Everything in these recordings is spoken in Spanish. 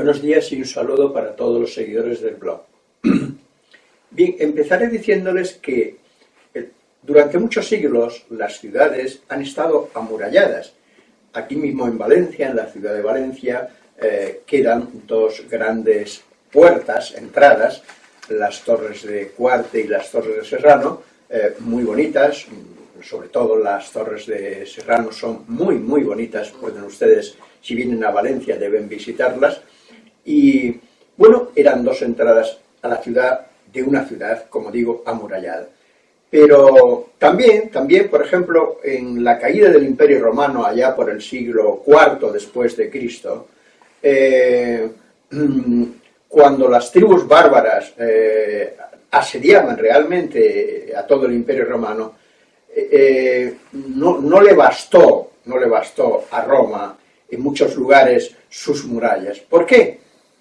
Buenos días y un saludo para todos los seguidores del blog. Bien, empezaré diciéndoles que eh, durante muchos siglos las ciudades han estado amuralladas. Aquí mismo en Valencia, en la ciudad de Valencia, eh, quedan dos grandes puertas, entradas, las torres de Cuarte y las torres de Serrano, eh, muy bonitas, sobre todo las torres de Serrano son muy, muy bonitas, pueden ustedes, si vienen a Valencia, deben visitarlas, y bueno, eran dos entradas a la ciudad de una ciudad, como digo, amurallada. Pero también, también, por ejemplo, en la caída del Imperio Romano, allá por el siglo IV después de Cristo, eh, cuando las tribus bárbaras eh, asediaban realmente a todo el Imperio Romano, eh, no, no, le bastó, no le bastó a Roma en muchos lugares sus murallas. ¿Por qué?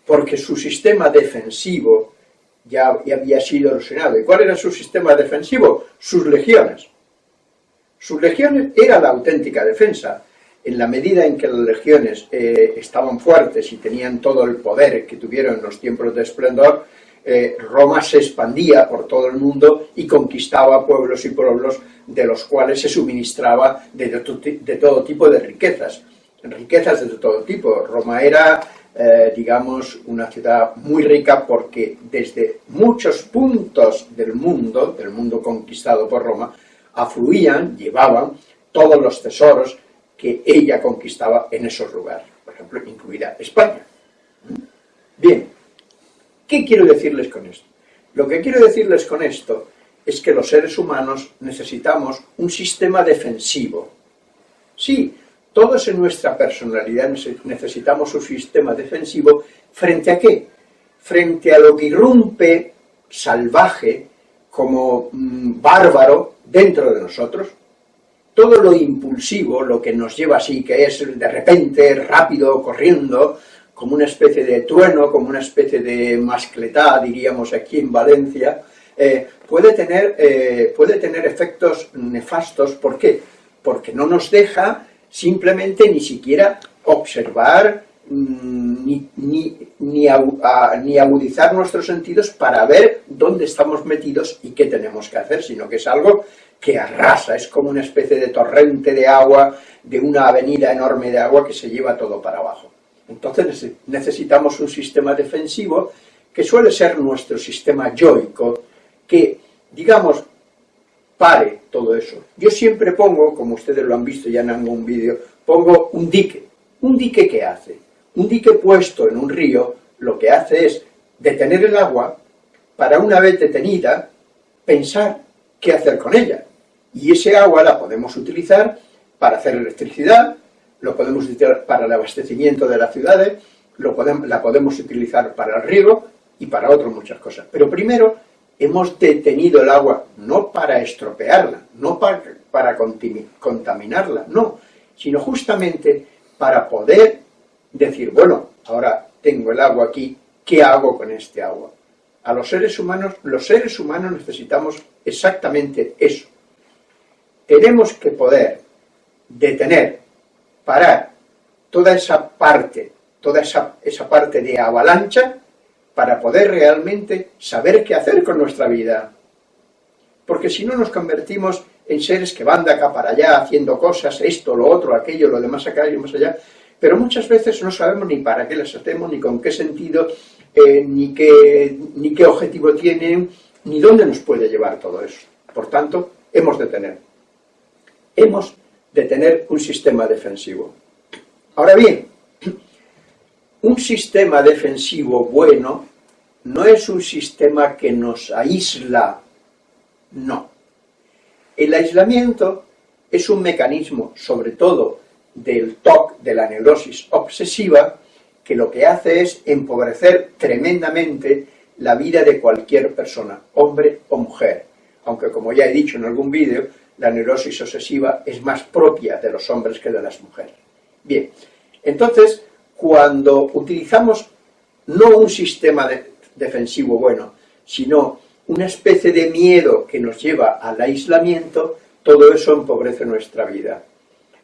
Porque su sistema defensivo ya, había sido erosionado. ¿Y cuál era su sistema defensivo? Sus legiones. Sus legiones era la auténtica defensa. En la medida en que las legiones eh, estaban fuertes y tenían todo el poder que tuvieron en los tiempos de esplendor, eh, Roma se expandía por todo el mundo y conquistaba pueblos y pueblos de los cuales se suministraba de, de todo tipo de riquezas. Riquezas de todo tipo. Roma era eh, digamos, una ciudad muy rica porque desde muchos puntos del mundo, del mundo conquistado por Roma, afluían, llevaban todos los tesoros que ella conquistaba en esos lugares, por ejemplo, incluida España. Bien, ¿qué quiero decirles con esto? Lo que quiero decirles con esto es que los seres humanos necesitamos un sistema defensivo. Sí, todos en nuestra personalidad necesitamos un sistema defensivo ¿frente a qué? Frente a lo que irrumpe salvaje, como mm, bárbaro, dentro de nosotros. Todo lo impulsivo, lo que nos lleva así, que es de repente, rápido, corriendo, como una especie de trueno, como una especie de mascletá, diríamos aquí en Valencia, eh, puede, tener, eh, puede tener efectos nefastos. ¿Por qué? Porque no nos deja simplemente ni siquiera observar mm, ni, ni, agudizar nuestros sentidos para ver dónde estamos metidos y qué tenemos que hacer, sino que es algo que arrasa, es como una especie de torrente de agua, de una avenida enorme de agua que se lleva todo para abajo. Entonces necesitamos un sistema defensivo que suele ser nuestro sistema yoico, que, digamos, pare todo eso. Yo siempre pongo, como ustedes lo han visto ya en algún vídeo, pongo un dique. ¿Un dique qué hace? Un dique puesto en un río lo que hace es detener el agua para una vez detenida pensar qué hacer con ella. Y ese agua la podemos utilizar para hacer electricidad, lo podemos utilizar para el abastecimiento de las ciudades, lo la podemos utilizar para el riego y para otras muchas cosas. Pero primero hemos detenido el agua no para estropearla, no para, contaminarla, no, sino justamente para poder decir, bueno, ahora tengo el agua aquí, ¿qué hago con este agua? A los seres humanos, los seres humanos necesitamos exactamente eso. Tenemos que poder detener, parar toda esa parte, toda esa, esa parte de avalancha para poder realmente saber qué hacer con nuestra vida. Porque si no nos convertimos en seres que van de acá para allá haciendo cosas, esto, lo otro, aquello, lo demás acá y más allá, pero muchas veces no sabemos ni para qué las hacemos, ni con qué sentido, eh, ni, qué, ni qué objetivo tienen, ni dónde nos puede llevar todo eso. Por tanto, hemos de tener, hemos de tener un sistema defensivo. Ahora bien, un sistema defensivo bueno no es un sistema que nos aísla, no. El aislamiento es un mecanismo, sobre todo del TOC, de la neurosis obsesiva, que lo que hace es empobrecer tremendamente la vida de cualquier persona, hombre o mujer. Aunque, como ya he dicho en algún vídeo, la neurosis obsesiva es más propia de los hombres que de las mujeres. Bien, entonces, cuando utilizamos no un sistema defensivo bueno, sino una especie de miedo que nos lleva al aislamiento, todo eso empobrece nuestra vida.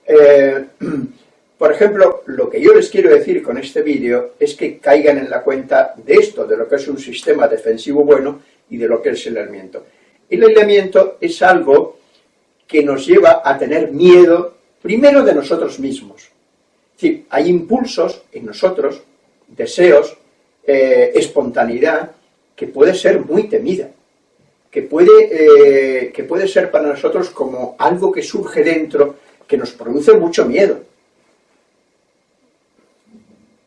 Eh, Por ejemplo, lo que yo les quiero decir con este vídeo es que caigan en la cuenta de esto, de lo que es un sistema defensivo bueno y de lo que es el aislamiento. El aislamiento es algo que nos lleva a tener miedo, primero de nosotros mismos. Es decir, hay impulsos en nosotros, deseos, eh, espontaneidad, que puede ser muy temida, que puede, eh, que puede ser para nosotros como algo que surge dentro, que nos produce mucho miedo.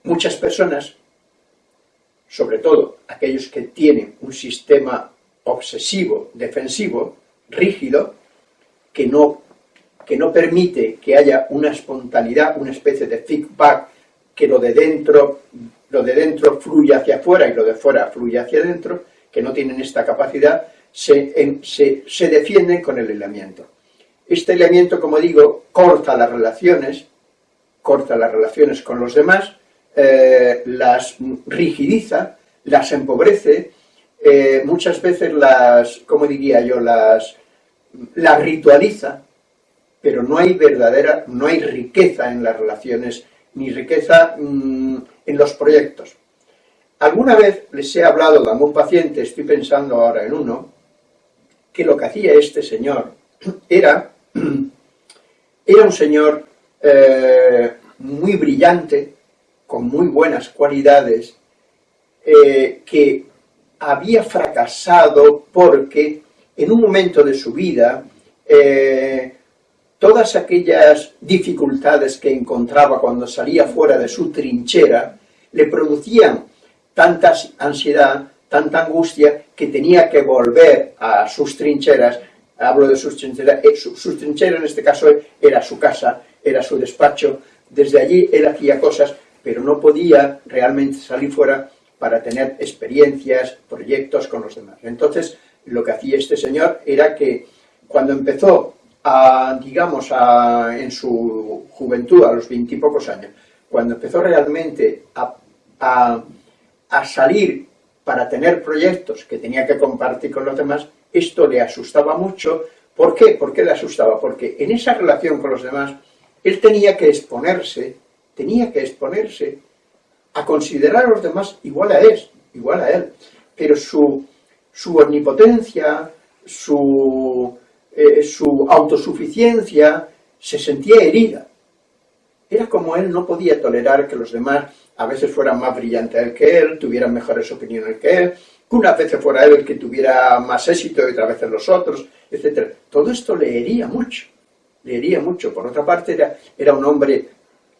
Muchas personas, sobre todo aquellos que tienen un sistema obsesivo, defensivo, rígido, que no, que no permite que haya una espontaneidad, una especie de feedback, que lo de dentro, lo de dentro fluye hacia afuera y lo de fuera fluye hacia adentro, que no tienen esta capacidad, se, se, defienden con el aislamiento. Este aislamiento, como digo, corta las relaciones, corta las relaciones con los demás, eh, las rigidiza, las empobrece, eh, muchas veces las, como diría yo, las, las ritualiza, pero no hay verdadera, no hay riqueza en las relaciones, ni riqueza mm, en los proyectos. Alguna vez les he hablado de algún paciente, estoy pensando ahora en uno, que lo que hacía este señor era, era un señor eh, muy brillante, con muy buenas cualidades, eh, que había fracasado porque en un momento de su vida eh, todas aquellas dificultades que encontraba cuando salía fuera de su trinchera le producían tanta ansiedad, tanta angustia, que tenía que volver a sus trincheras, hablo de sus trincheras, eh, sus trincheras en este caso era su casa, era su despacho, desde allí él hacía cosas, pero no podía realmente salir fuera para tener experiencias, proyectos con los demás. Entonces, lo que hacía este señor era que cuando empezó a, digamos, en su juventud, a los veintipocos años, cuando empezó realmente a, a, salir para tener proyectos que tenía que compartir con los demás, esto le asustaba mucho. ¿Por qué? ¿Por qué le asustaba? Porque en esa relación con los demás, él tenía que exponerse, tenía que exponerse a considerar a los demás igual a él, igual a él. Pero su, su omnipotencia, su, eh, su autosuficiencia, se sentía herida. Era como él no podía tolerar que los demás a veces fueran más brillantes que él, tuvieran mejores opiniones que él, que unas veces fuera él el que tuviera más éxito y otras veces los otros, etc. Todo esto le hería mucho, le hería mucho. Por otra parte, era, era un hombre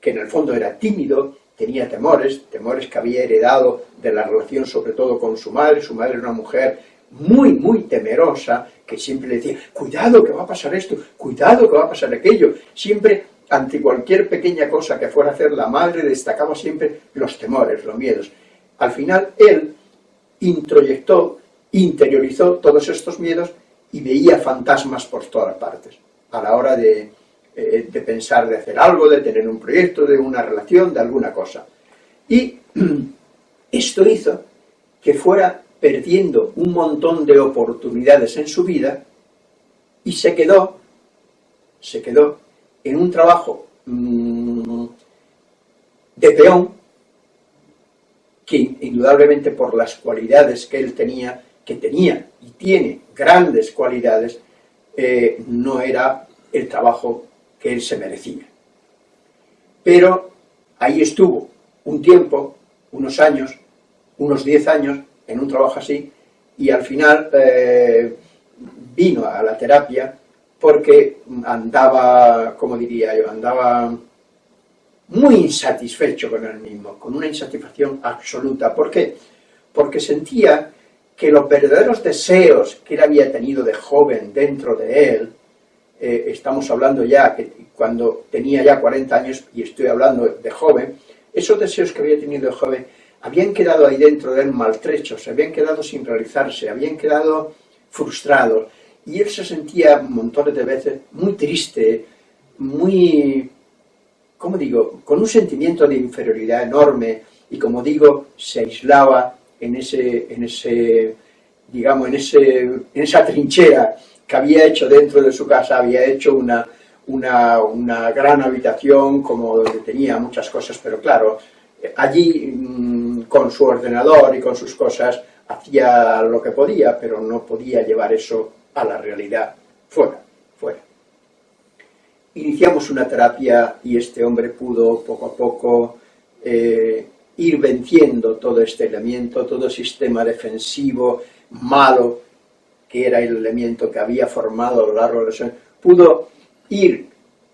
que en el fondo era tímido, tenía temores, temores que había heredado de la relación sobre todo con su madre, su madre era una mujer muy, muy temerosa, que siempre decía, cuidado que va a pasar esto, cuidado que va a pasar aquello, siempre ante cualquier pequeña cosa que fuera a hacer la madre destacaba siempre los temores, los miedos. Al final él introyectó, interiorizó todos estos miedos y veía fantasmas por todas partes a la hora de, eh, de pensar de hacer algo, de tener un proyecto, de una relación, de alguna cosa. Y esto hizo que fuera perdiendo un montón de oportunidades en su vida y se quedó, se quedó en un trabajo mm, de peón que indudablemente por las cualidades que él tenía, que tenía y tiene grandes cualidades, eh, no era el trabajo que él se merecía. Pero ahí estuvo un tiempo, unos años, unos 10 años, en un trabajo así, y al final eh, vino a la terapia porque andaba, como diría yo, andaba muy insatisfecho con él mismo, con una insatisfacción absoluta. ¿Por qué? Porque sentía que los verdaderos deseos que él había tenido de joven dentro de él, eh, estamos hablando ya que cuando tenía ya 40 años, y estoy hablando de joven, esos deseos que había tenido de joven habían quedado ahí dentro de él maltrechos, habían quedado sin realizarse, habían quedado frustrados, y él se sentía montones de veces muy triste, muy, ¿cómo digo?, con un sentimiento de inferioridad enorme, y como digo, se aislaba en ese, en ese digamos, en, ese, en esa trinchera que había hecho dentro de su casa, había hecho una, una, una gran habitación como tenía muchas cosas, pero claro, allí mm, con su ordenador y con sus cosas hacía lo que podía, pero no podía llevar eso a la realidad fuera, fuera. Iniciamos una terapia y este hombre pudo poco a poco eh, ir venciendo todo este elemento, todo sistema defensivo malo, que era el elemento que había formado a lo largo de los años, pudo ir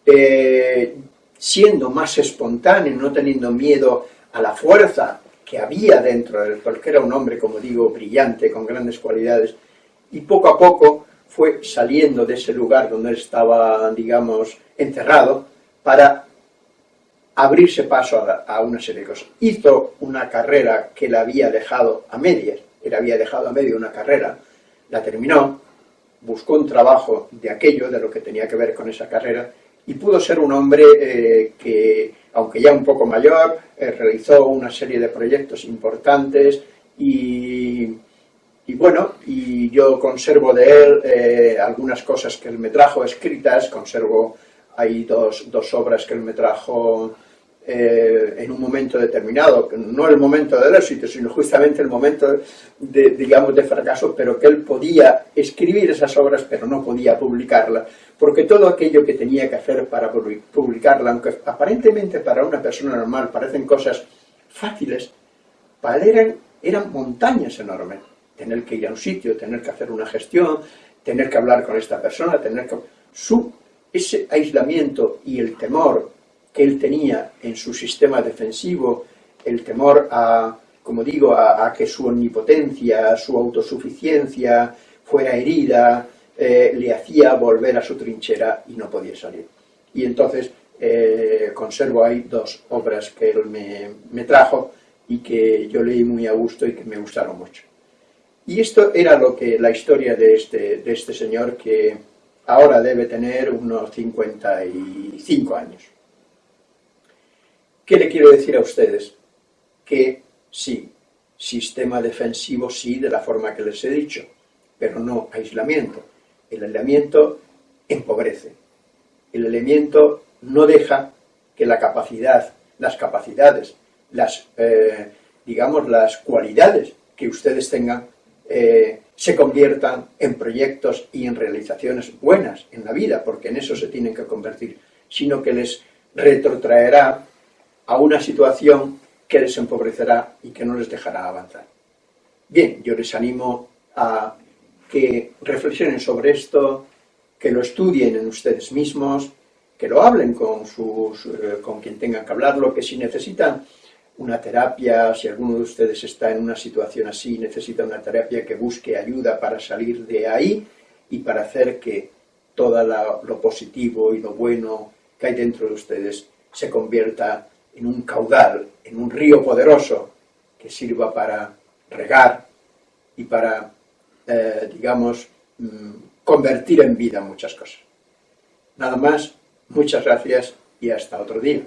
eh, siendo más espontáneo, no teniendo miedo a la fuerza que había dentro de él, porque era un hombre, como digo, brillante, con grandes cualidades, y poco a poco fue saliendo de ese lugar donde él estaba, digamos, encerrado, para abrirse paso a, una serie de cosas. Hizo una carrera que la había dejado a medias, él había dejado a medio una carrera, la terminó, buscó un trabajo de aquello, de lo que tenía que ver con esa carrera, y pudo ser un hombre eh, que, aunque ya un poco mayor, eh, realizó una serie de proyectos importantes y, bueno, y yo conservo de él eh, algunas cosas que él me trajo escritas, conservo, hay dos, dos obras que él me trajo eh, en un momento determinado, no el momento del éxito, sino justamente el momento de, digamos, de fracaso, pero que él podía escribir esas obras, pero no podía publicarlas, porque todo aquello que tenía que hacer para publicarla, aunque aparentemente para una persona normal parecen cosas fáciles, para eran, eran montañas enormes. Tener que ir a un sitio, tener que hacer una gestión, tener que hablar con esta persona, tener que... Su, ese aislamiento y el temor que él tenía en su sistema defensivo, el temor a, como digo, a, que su omnipotencia, su autosuficiencia fuera herida, eh, le hacía volver a su trinchera y no podía salir. Y entonces eh, conservo ahí dos obras que él me, me, trajo y que yo leí muy a gusto y que me gustaron mucho. Y esto era lo que la historia de este, de este señor que ahora debe tener unos 55 años. ¿Qué le quiero decir a ustedes? Que sí, sistema defensivo sí, de la forma que les he dicho, pero no aislamiento. El aislamiento empobrece. El aislamiento no deja que la capacidad, las capacidades, las, eh, digamos, las cualidades que ustedes tengan eh, se conviertan en proyectos y en realizaciones buenas en la vida, porque en eso se tienen que convertir, sino que les retrotraerá a una situación que les empobrecerá y que no les dejará avanzar. Bien, yo les animo a que reflexionen sobre esto, que lo estudien en ustedes mismos, que lo hablen con, sus, eh, con quien tengan que hablarlo, que si necesitan una terapia, si alguno de ustedes está en una situación así, necesita una terapia que busque ayuda para salir de ahí y para hacer que todo lo positivo y lo bueno que hay dentro de ustedes se convierta en un caudal, en un río poderoso que sirva para regar y para, eh, digamos, mm, convertir en vida muchas cosas. Nada más, muchas gracias y hasta otro día.